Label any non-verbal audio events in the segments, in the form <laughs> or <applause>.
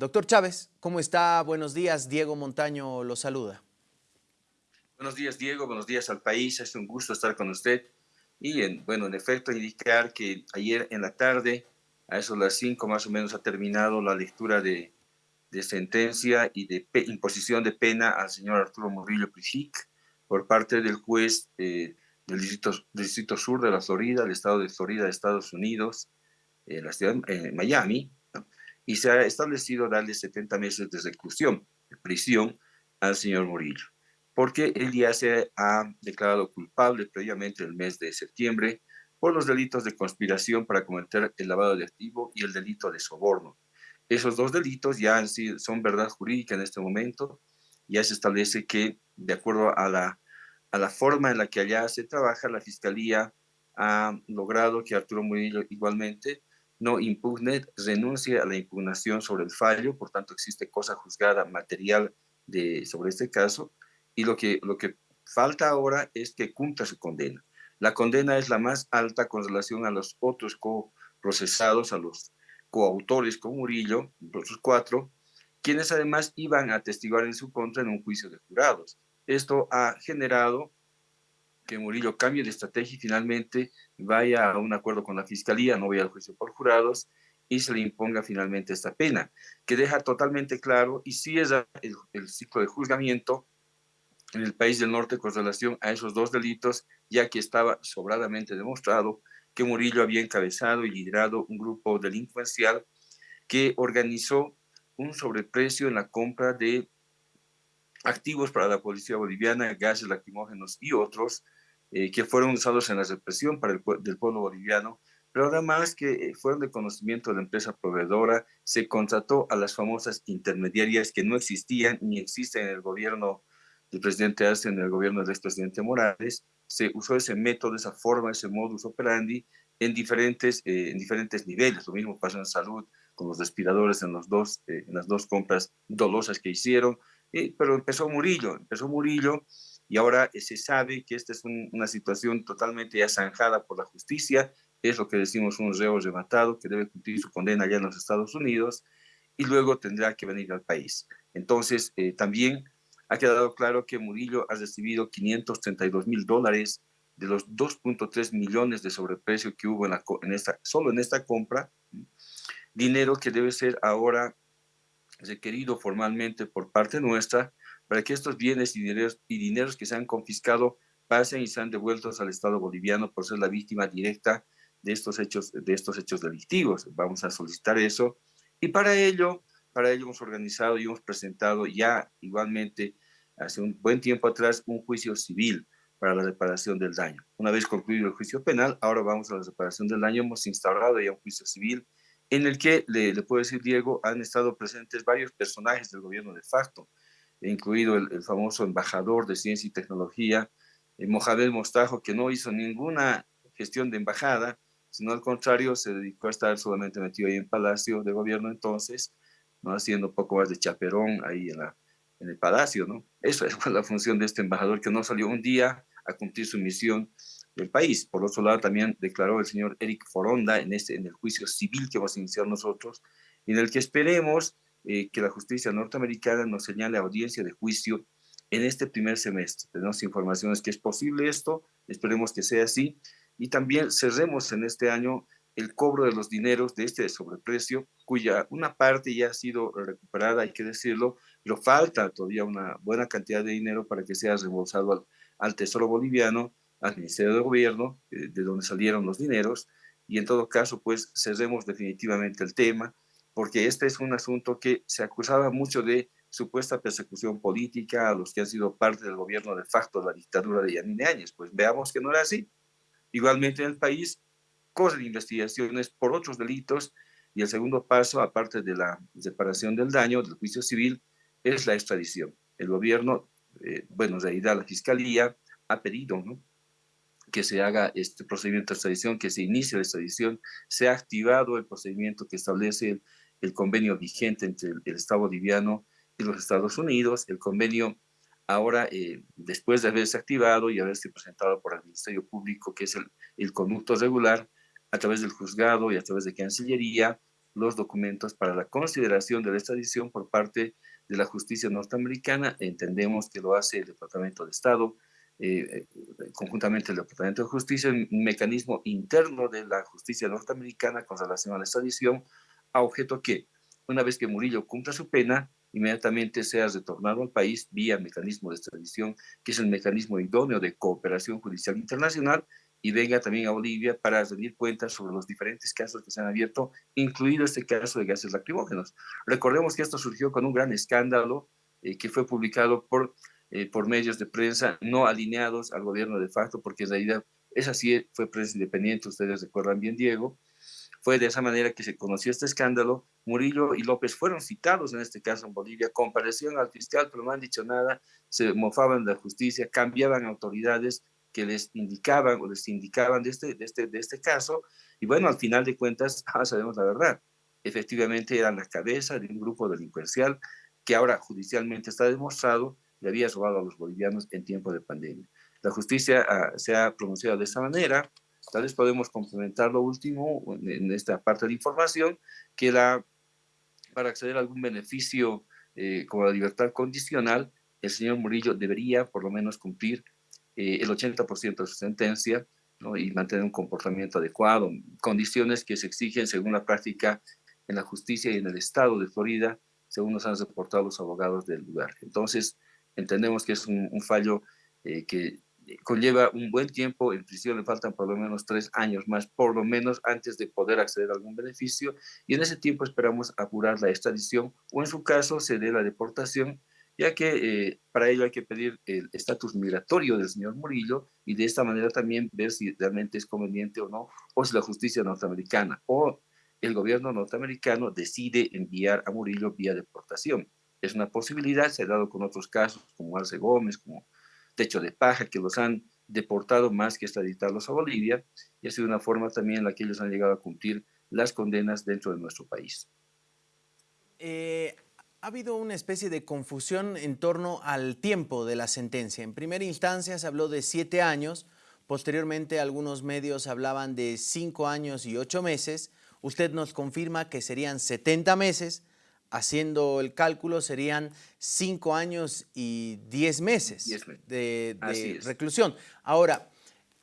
doctor Chávez, ¿cómo está? Buenos días. Diego Montaño lo saluda. Buenos días, Diego. Buenos días al país. Es un gusto estar con usted. Y, en, bueno, en efecto, indicar que ayer en la tarde, a eso las 5 más o menos, ha terminado la lectura de, sentencia y de imposición de pena al señor Arturo Murillo Prijic por parte del juez eh, del distrito, Sur de la Florida, el estado de Florida de Estados Unidos, en la ciudad de Miami, y se ha establecido darle 70 meses de reclusión, de prisión, al señor Murillo, porque él ya se ha declarado culpable previamente el mes de septiembre por los delitos de conspiración para cometer el lavado de activo y el delito de soborno. Esos dos delitos ya son verdad jurídica en este momento. Ya se establece que, de acuerdo a la, a la forma en la que allá se trabaja, la Fiscalía ha logrado que Arturo Murillo igualmente no impugne, renuncie a la impugnación sobre el fallo, por tanto existe cosa juzgada material de, sobre este caso, y lo que, lo que falta ahora es que cumpla su condena. La condena es la más alta con relación a los otros coprocesados, a los coautores con Murillo, los cuatro, quienes además iban a testiguar en su contra en un juicio de jurados. Esto ha generado que Murillo cambie de estrategia y finalmente vaya a un acuerdo con la fiscalía, no vaya al juicio por jurados y se le imponga finalmente esta pena, que deja totalmente claro y es el, el ciclo de juzgamiento en el país del norte con relación a esos dos delitos, ya que estaba sobradamente demostrado que Murillo había encabezado y liderado un grupo delincuencial que organizó un sobreprecio en la compra de activos para la policía boliviana, gases lacrimógenos y otros, eh, que fueron usados en la represión para el del pueblo boliviano, pero además que eh, fueron de conocimiento de la empresa proveedora, se contrató a las famosas intermediarias que no existían ni existen en el gobierno del presidente Arce, en el gobierno del expresidente Morales, se usó ese método, esa forma, ese modus operandi en diferentes, eh, en diferentes niveles. Lo mismo pasó en salud con los respiradores en, los dos, eh, en las dos compras dolosas que hicieron. Eh, pero empezó Murillo, empezó Murillo y ahora se sabe que esta es una situación totalmente ya zanjada por la justicia. Es lo que decimos un reo rematado que debe cumplir su condena allá en los Estados Unidos y luego tendrá que venir al país. Entonces, también ha quedado claro que Murillo ha recibido 532 mil dólares de los 2.3 millones de sobreprecio que hubo en, la, en esta, solo en esta compra, dinero que debe ser ahora requerido formalmente por parte nuestra para que estos bienes y dineros, que se han confiscado pasen y sean devueltos al Estado boliviano por ser la víctima directa de estos hechos, de estos hechos delictivos. Vamos a solicitar eso. Y para ello, para ello hemos organizado y hemos presentado ya igualmente hace un buen tiempo atrás un juicio civil para la reparación del daño. Una vez concluido el juicio penal, ahora vamos a la reparación del daño. Hemos instaurado ya un juicio civil en el que, le, le puedo decir, Diego, han estado presentes varios personajes del gobierno de facto, incluido el, famoso embajador de ciencia y tecnología, eh, Mohamed Mostajo, que no hizo ninguna gestión de embajada, sino al contrario, se dedicó a estar solamente metido ahí en Palacio de Gobierno entonces, ¿no? haciendo poco más de chaperón ahí en la, en el palacio, ¿no? Eso <laughs> es la función de este embajador que no salió un día a cumplir su misión del país. Por otro lado, también declaró el señor Eric Foronda en, este, en el juicio civil que vamos a iniciar nosotros, en el que esperemos eh, que la justicia norteamericana nos señale audiencia de juicio en este primer semestre. Tenemos informaciones que es posible esto, esperemos que sea así, y también cerremos en este año el cobro de los dineros de este sobreprecio, cuya una parte ya ha sido recuperada, hay que decirlo, pero falta todavía una buena cantidad de dinero para que sea reembolsado al, Tesoro Boliviano, al Ministerio de Gobierno, eh, de donde salieron los dineros, y en todo caso, pues cerremos definitivamente el tema, porque este es un asunto que se acusaba mucho de supuesta persecución política a los que han sido parte del gobierno de facto de la dictadura de Yanine Áñez. Pues veamos que no era así. Igualmente en el país de investigaciones por otros delitos y el segundo paso, aparte de la separación del daño, del juicio civil, es la extradición. El gobierno, eh, bueno, en realidad la fiscalía ha pedido que se haga este procedimiento de extradición, que se inicie la extradición, se ha activado el procedimiento que establece el, convenio vigente entre el, Estado boliviano y los Estados Unidos. El convenio ahora, eh, después de haberse activado y haberse presentado por el Ministerio Público, que es el, el conducto regular, a través del juzgado y a través de Cancillería, los documentos para la consideración de la extradición por parte de la justicia norteamericana. Entendemos que lo hace el Departamento de Estado, eh, eh, conjuntamente el Departamento de Justicia, un mecanismo interno de la justicia norteamericana con relación a la extradición, a objeto que, una vez que Murillo cumpla su pena, inmediatamente sea retornado al país vía mecanismo de extradición, que es el mecanismo idóneo de cooperación judicial internacional, y venga también a Bolivia para rendir cuentas sobre los diferentes casos que se han abierto, incluido este caso de gases lacrimógenos. Recordemos que esto surgió con un gran escándalo eh, que fue publicado por, eh, por medios de prensa no alineados al gobierno de facto, porque en realidad es así, fue prensa independiente, ustedes recuerdan bien, Diego. Fue de esa manera que se conoció este escándalo. Murillo y López fueron citados en este caso en Bolivia, comparecieron al fiscal, pero no han dicho nada, se mofaban de la justicia, cambiaban autoridades, que les indicaban o les indicaban de este, de este, de este caso, y bueno, al final de cuentas, <laughs> ahora sabemos la verdad. Efectivamente, eran la cabeza de un grupo delincuencial que ahora judicialmente está demostrado le había robado a los bolivianos en tiempo de pandemia. La justicia ah, se ha pronunciado de esta manera. Tal vez podemos complementar lo último en, esta parte de información, que la, para acceder a algún beneficio eh, como la libertad condicional, el señor Murillo debería por lo menos cumplir eh, el 80% de su sentencia y mantener un comportamiento adecuado, condiciones que se exigen según la práctica en la justicia y en el estado de Florida, según nos han reportado los abogados del lugar. Entonces, entendemos que es un, fallo eh, que conlleva un buen tiempo, en prisión le faltan por lo menos tres años más, por lo menos antes de poder acceder a algún beneficio, y en ese tiempo esperamos apurar la extradición o en su caso se dé la deportación ya que eh, para ello hay que pedir el estatus migratorio del señor Murillo y de esta manera también ver si realmente es conveniente o no, o si la justicia norteamericana o el gobierno norteamericano decide enviar a Murillo vía deportación. Es una posibilidad, se ha dado con otros casos como Arce Gómez, como Techo de Paja, que los han deportado más que extraditarlos a Bolivia, y ha sido una forma también en la que ellos han llegado a cumplir las condenas dentro de nuestro país. Eh, ha habido una especie de confusión en torno al tiempo de la sentencia. En primera instancia se habló de siete años, posteriormente algunos medios hablaban de cinco años y ocho meses. Usted nos confirma que serían 70 meses, haciendo el cálculo serían cinco años y diez meses de, reclusión. Ahora,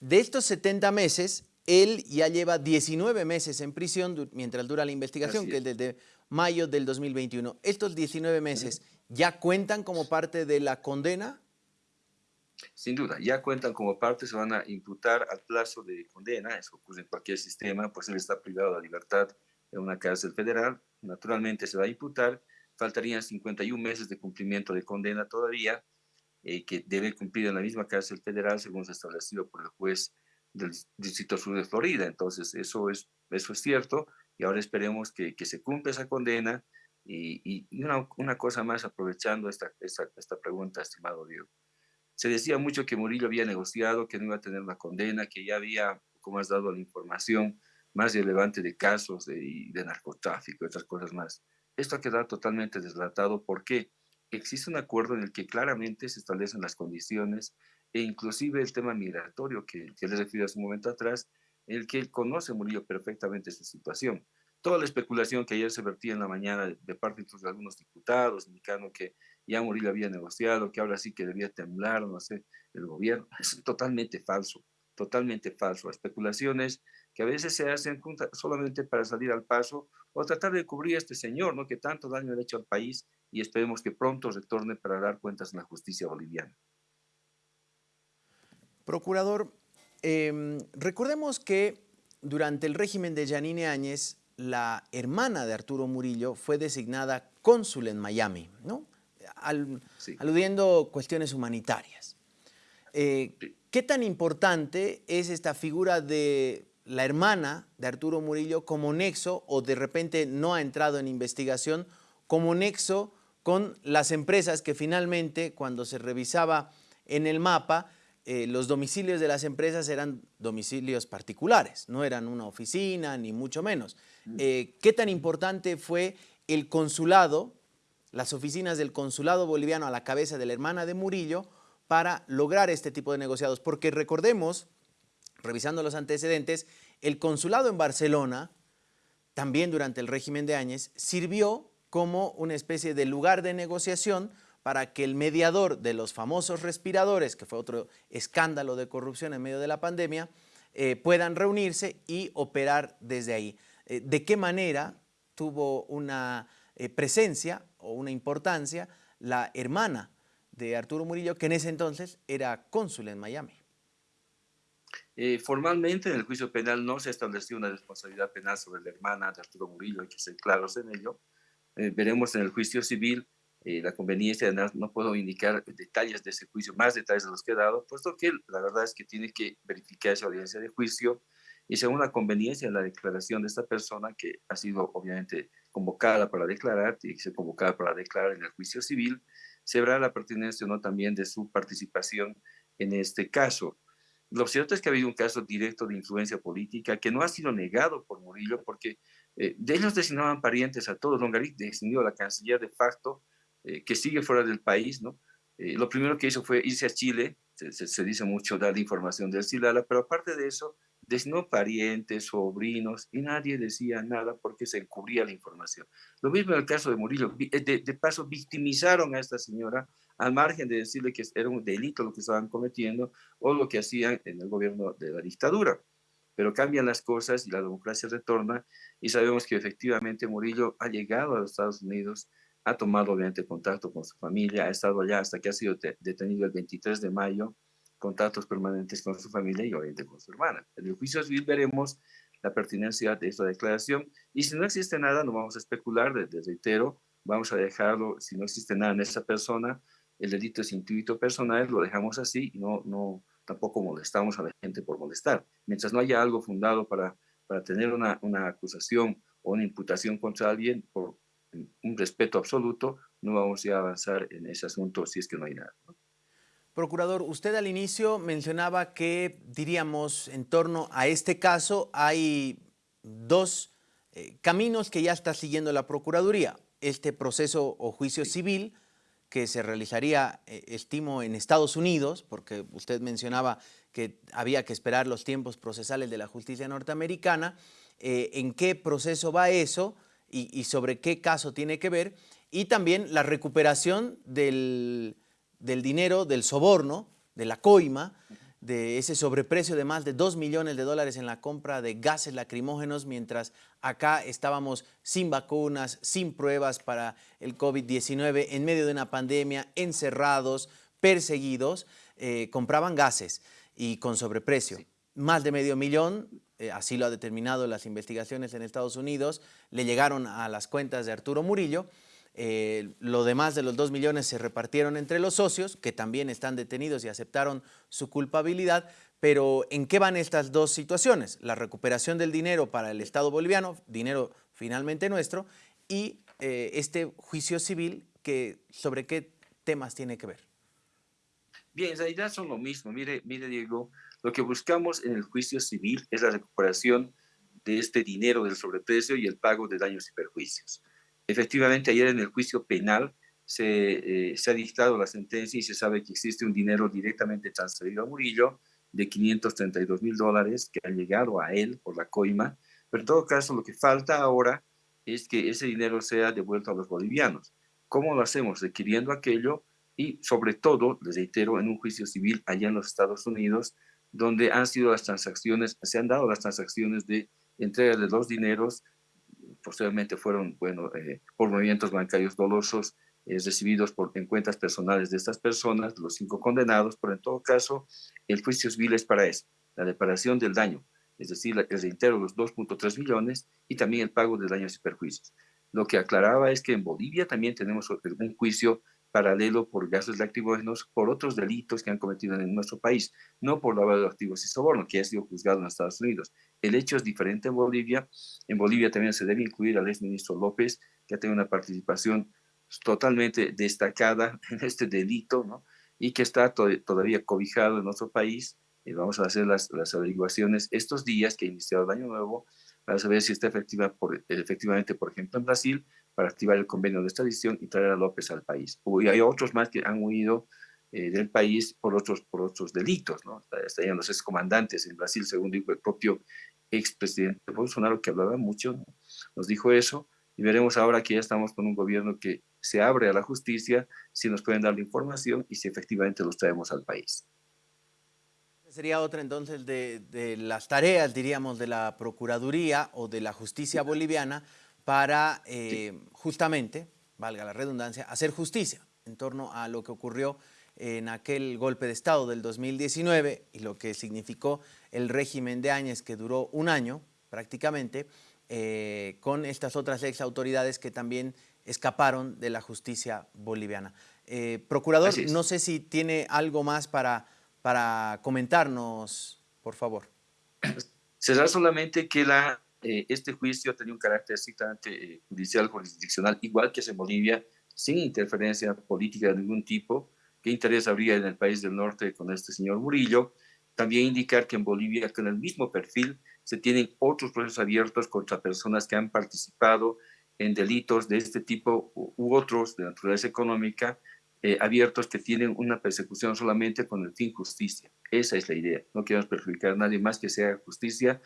de estos 70 meses, él ya lleva 19 meses en prisión mientras dura la investigación, que es desde mayo del 2021. ¿Estos 19 meses ya cuentan como parte de la condena? Sin duda, ya cuentan como parte, se van a imputar al plazo de condena, eso ocurre en cualquier sistema, pues él está privado de la libertad en una cárcel federal, naturalmente se va a imputar, faltarían 51 meses de cumplimiento de condena todavía, eh, que debe cumplir en la misma cárcel federal según se establecido por el juez del Distrito Sur de Florida. Entonces, eso es, eso es cierto y ahora esperemos que, que se cumpla esa condena. Y, una, una, cosa más, aprovechando esta, esta, esta, pregunta, estimado Diego. Se decía mucho que Murillo había negociado, que no iba a tener una condena, que ya había, como has dado la información, más relevante de casos de, de narcotráfico otras cosas más. Esto ha quedado totalmente deslatado porque existe un acuerdo en el que claramente se establecen las condiciones e inclusive el tema migratorio que, que les refirió hace un momento atrás, en el que él conoce Murillo perfectamente su situación. Toda la especulación que ayer se vertía en la mañana de, parte de algunos diputados, indicando que ya Murillo había negociado, que ahora sí que debía temblar, no sé, el gobierno, <laughs> es totalmente falso, totalmente falso. Especulaciones que a veces se hacen solamente para salir al paso o tratar de cubrir a este señor, ¿no? que tanto daño ha hecho al país y esperemos que pronto retorne para dar cuentas en la justicia boliviana. Procurador, em, recordemos que durante el régimen de Yanine Áñez, la hermana de Arturo Murillo fue designada cónsul en Miami, ¿no? aludiendo cuestiones humanitarias. Eh, ¿Qué tan importante es esta figura de la hermana de Arturo Murillo como nexo o de repente no ha entrado en investigación como nexo con las empresas que finalmente cuando se revisaba en el mapa eh, los domicilios de las empresas eran domicilios particulares, no eran una oficina ni mucho menos. Mm. Eh, ¿Qué tan importante fue el consulado, las oficinas del consulado boliviano a la cabeza de la hermana de Murillo para lograr este tipo de negociados? Porque recordemos, revisando los antecedentes, el consulado en Barcelona también durante el régimen de Áñez, sirvió como una especie de lugar de negociación para que el mediador de los famosos respiradores, que fue otro escándalo de corrupción en medio de la pandemia, eh, puedan reunirse y operar desde ahí. Eh, ¿De qué manera tuvo una eh, presencia o una importancia la hermana de Arturo Murillo, que en ese entonces era cónsul en Miami? formalmente en el juicio penal no se estableció una responsabilidad penal sobre la hermana de Arturo Murillo, hay que ser claros en ello. veremos en el juicio civil eh, la conveniencia, no puedo indicar detalles de ese juicio, más detalles de los que he dado, puesto que la verdad es que tiene que verificar esa audiencia de juicio y según la conveniencia de la declaración de esta persona que ha sido obviamente convocada para declarar, tiene que ser convocada para declarar en el juicio civil, se verá la pertinencia o no también de su participación en este caso. Lo cierto es que ha habido un caso directo de influencia política que no ha sido negado por Murillo porque eh, de ellos designaban parientes a todos. Longarit designó a la canciller de facto eh, que sigue fuera del país, ¿no? Eh, lo primero que hizo fue irse a Chile, se, dice mucho dar información del Silala, pero aparte de eso, designó parientes, sobrinos, y nadie decía nada porque se encubría la información. Lo mismo en el caso de Murillo, eh, de, de, paso victimizaron a esta señora al margen de decirle que era un delito lo que estaban cometiendo o lo que hacían en el gobierno de la dictadura. Pero cambian las cosas y la democracia retorna y sabemos que efectivamente Murillo ha llegado a los Estados Unidos ha tomado obviamente contacto con su familia, ha estado allá hasta que ha sido detenido el 23 de mayo, contactos permanentes con su familia y obviamente con su hermana. En el juicio civil veremos la pertinencia de esta declaración y si no existe nada, no vamos a especular, desde reitero, vamos a dejarlo, si no existe nada en esa persona, el delito es intuito personal, lo dejamos así y no, no, tampoco molestamos a la gente por molestar. Mientras no haya algo fundado para, para tener una, una acusación o una imputación contra alguien por un respeto absoluto, no vamos a avanzar en ese asunto si es que no hay nada. Procurador, usted al inicio mencionaba que, diríamos, en torno a este caso hay dos eh, caminos que ya está siguiendo la Procuraduría. Este proceso o juicio civil que se realizaría, eh, estimo, en Estados Unidos, porque usted mencionaba que había que esperar los tiempos procesales de la justicia norteamericana. Eh, ¿En qué proceso va eso? y, sobre qué caso tiene que ver, y también la recuperación del, dinero, del soborno, de la coima, de ese sobreprecio de más de 2 millones de dólares en la compra de gases lacrimógenos, mientras acá estábamos sin vacunas, sin pruebas para el COVID-19, en medio de una pandemia, encerrados, perseguidos, eh, compraban gases y con sobreprecio. Más de medio millón eh, así lo ha determinado las investigaciones en Estados Unidos, le llegaron a las cuentas de Arturo Murillo. Eh, lo demás de los dos millones se repartieron entre los socios, que también están detenidos y aceptaron su culpabilidad. Pero ¿en qué van estas dos situaciones? La recuperación del dinero para el Estado boliviano, dinero finalmente nuestro, y eh, este juicio civil, que, ¿sobre qué temas tiene que ver? Bien, en realidad son lo mismo. Mire, mire Diego, lo que buscamos en el juicio civil es la recuperación de este dinero del sobreprecio y el pago de daños y perjuicios. Efectivamente, ayer en el juicio penal se, eh, se, ha dictado la sentencia y se sabe que existe un dinero directamente transferido a Murillo de 532 mil dólares que ha llegado a él por la coima, pero en todo caso lo que falta ahora es que ese dinero sea devuelto a los bolivianos. ¿Cómo lo hacemos? Requiriendo aquello y sobre todo, les reitero, en un juicio civil allá en los Estados Unidos, donde han sido las transacciones, se han dado las transacciones de entrega de los dineros, posteriormente fueron, bueno, eh, por movimientos bancarios dolosos eh, recibidos por, en cuentas personales de estas personas, los cinco condenados, pero en todo caso, el juicio civil es para eso, la reparación del daño, es decir, el reintero de los 2.3 millones y también el pago de daños y perjuicios. Lo que aclaraba es que en Bolivia también tenemos un juicio paralelo por gases lacrimógenos por otros delitos que han cometido en nuestro país, no por lavado de activos y soborno, que ha sido juzgado en Estados Unidos. El hecho es diferente en Bolivia. En Bolivia también se debe incluir al exministro López, que ha tenido una participación totalmente destacada <laughs> en este delito, ¿no? y que está todavía cobijado en nuestro país. Y vamos a hacer las, las averiguaciones estos días que ha iniciado el año nuevo, para saber si está efectiva por, efectivamente, por ejemplo, en Brasil, para activar el convenio de extradición y traer a López al país. Y hay otros más que han huido eh, del país por otros, por otros delitos, ¿no? Estarían los excomandantes en Brasil, según dijo el propio expresidente Bolsonaro, que hablaba mucho, nos dijo eso, y veremos ahora que ya estamos con un gobierno que se abre a la justicia, si nos pueden dar la información y si efectivamente los traemos al país. Sería otra entonces de, de las tareas, diríamos, de la Procuraduría o de la justicia boliviana para eh, justamente, valga la redundancia, hacer justicia en torno a lo que ocurrió en aquel golpe de Estado del 2019 y lo que significó el régimen de Áñez que duró un año prácticamente, eh, con estas otras ex autoridades que también escaparon de la justicia boliviana. Eh, procurador, no sé si tiene algo más para, para comentarnos, por favor. Será solamente que la, eh, este juicio tenía un carácter estrictamente judicial, jurisdiccional, igual que es en Bolivia, sin interferencia política de ningún tipo. ¿Qué interés habría en el país del norte con este señor Murillo? También indicar que en Bolivia, con el mismo perfil, se tienen otros procesos abiertos contra personas que han participado en delitos de este tipo u otros de naturaleza económica, eh, abiertos que tienen una persecución solamente con el fin justicia. Esa es la idea. No queremos perjudicar a nadie más que sea justicia.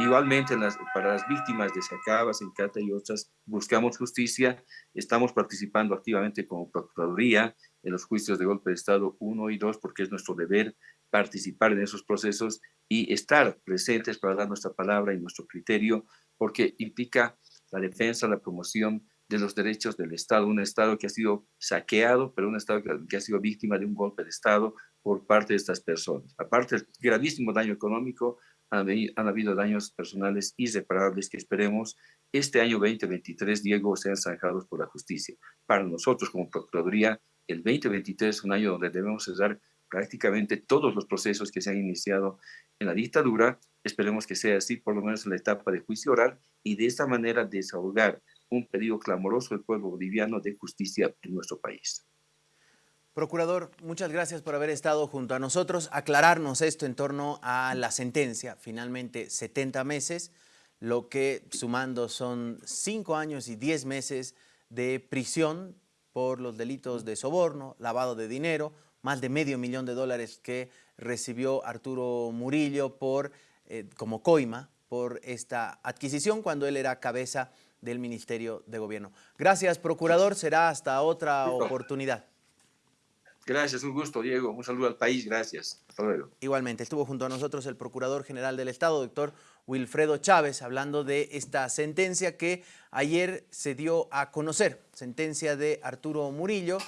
Igualmente para las víctimas de Sacaba, Sencata y otras, buscamos justicia. Estamos participando activamente como Procuraduría en los juicios de golpe de Estado 1 y 2 porque es nuestro deber participar en esos procesos y estar presentes para dar nuestra palabra y nuestro criterio porque implica la defensa, la promoción de los derechos del Estado, un Estado que ha sido saqueado, pero un Estado que ha sido víctima de un golpe de Estado por parte de estas personas. Aparte del gravísimo daño económico, han, habido daños personales irreparables que esperemos este año 2023, Diego, sean zanjados por la justicia. Para nosotros como Procuraduría, el 2023 es un año donde debemos cerrar prácticamente todos los procesos que se han iniciado en la dictadura. Esperemos que sea así, por lo menos en la etapa de juicio oral, y de esta manera desahogar un pedido clamoroso del pueblo boliviano de justicia en nuestro país. Procurador, muchas gracias por haber estado junto a nosotros, aclararnos esto en torno a la sentencia, finalmente 70 meses, lo que sumando son 5 años y 10 meses de prisión por los delitos de soborno, lavado de dinero, más de medio millón de dólares que recibió Arturo Murillo por, eh, como coima por esta adquisición cuando él era cabeza del Ministerio de Gobierno. Gracias, Procurador. Será hasta otra oportunidad. Gracias, un gusto, Diego. Un saludo al país. Gracias. Hasta luego. Igualmente, estuvo junto a nosotros el Procurador General del Estado, doctor Wilfredo Chávez, hablando de esta sentencia que ayer se dio a conocer, sentencia de Arturo Murillo,